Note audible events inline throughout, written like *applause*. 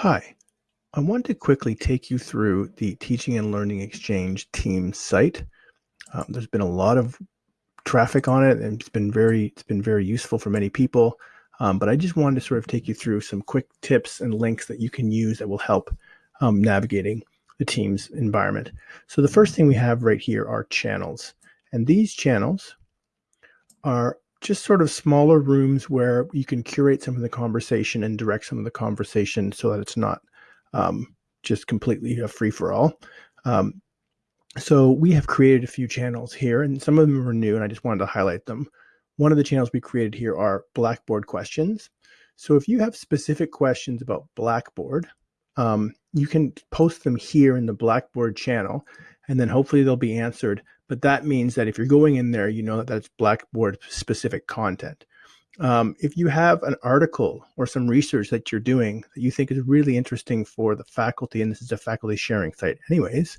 Hi, I want to quickly take you through the Teaching and Learning Exchange team site. Um, there's been a lot of traffic on it and it's been very it's been very useful for many people. Um, but I just wanted to sort of take you through some quick tips and links that you can use that will help um, navigating the Teams environment. So the first thing we have right here are channels. And these channels are just sort of smaller rooms where you can curate some of the conversation and direct some of the conversation so that it's not um, just completely a free for all. Um, so we have created a few channels here and some of them are new and I just wanted to highlight them. One of the channels we created here are Blackboard questions. So if you have specific questions about Blackboard, um, you can post them here in the Blackboard channel and then hopefully they'll be answered but that means that if you're going in there, you know that that's Blackboard specific content. Um, if you have an article or some research that you're doing that you think is really interesting for the faculty, and this is a faculty sharing site anyways,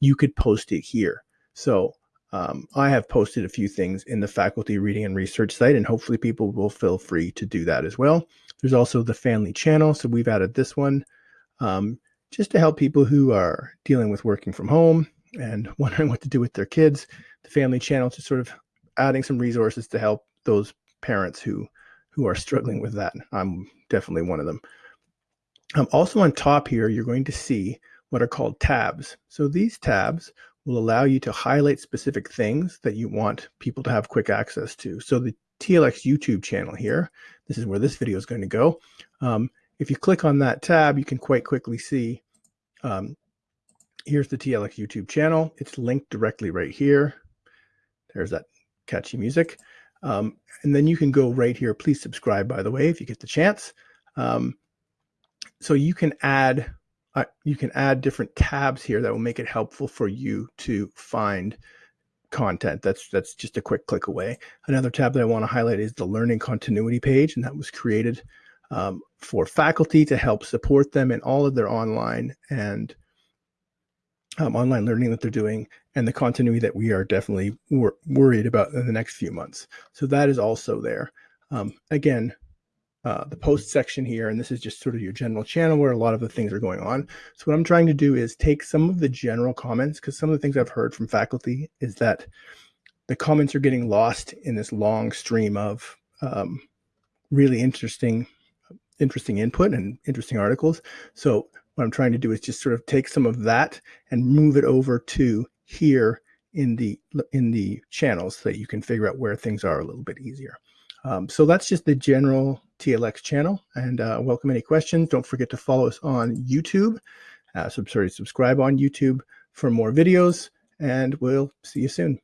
you could post it here. So um, I have posted a few things in the faculty reading and research site, and hopefully people will feel free to do that as well. There's also the family channel. So we've added this one um, just to help people who are dealing with working from home and *laughs* wondering what to do with their kids, the family channel to sort of adding some resources to help those parents who who are struggling with that. I'm definitely one of them. Um, also on top here, you're going to see what are called tabs. So these tabs will allow you to highlight specific things that you want people to have quick access to. So the TLX YouTube channel here, this is where this video is going to go. Um, if you click on that tab, you can quite quickly see um, here's the TLX YouTube channel. It's linked directly right here. There's that catchy music. Um, and then you can go right here. Please subscribe, by the way, if you get the chance. Um, so you can add uh, you can add different tabs here that will make it helpful for you to find content. That's that's just a quick click away. Another tab that I want to highlight is the learning continuity page, and that was created um, for faculty to help support them in all of their online and um, online learning that they're doing and the continuity that we are definitely wor worried about in the next few months. So that is also there. Um, again, uh, the post section here, and this is just sort of your general channel where a lot of the things are going on. So what I'm trying to do is take some of the general comments, because some of the things I've heard from faculty is that the comments are getting lost in this long stream of um, really interesting interesting input and interesting articles. So what I'm trying to do is just sort of take some of that and move it over to here in the in the channels so that you can figure out where things are a little bit easier. Um, so that's just the general TLX channel and uh, welcome any questions. Don't forget to follow us on YouTube. Uh, so sorry, subscribe on YouTube for more videos and we'll see you soon.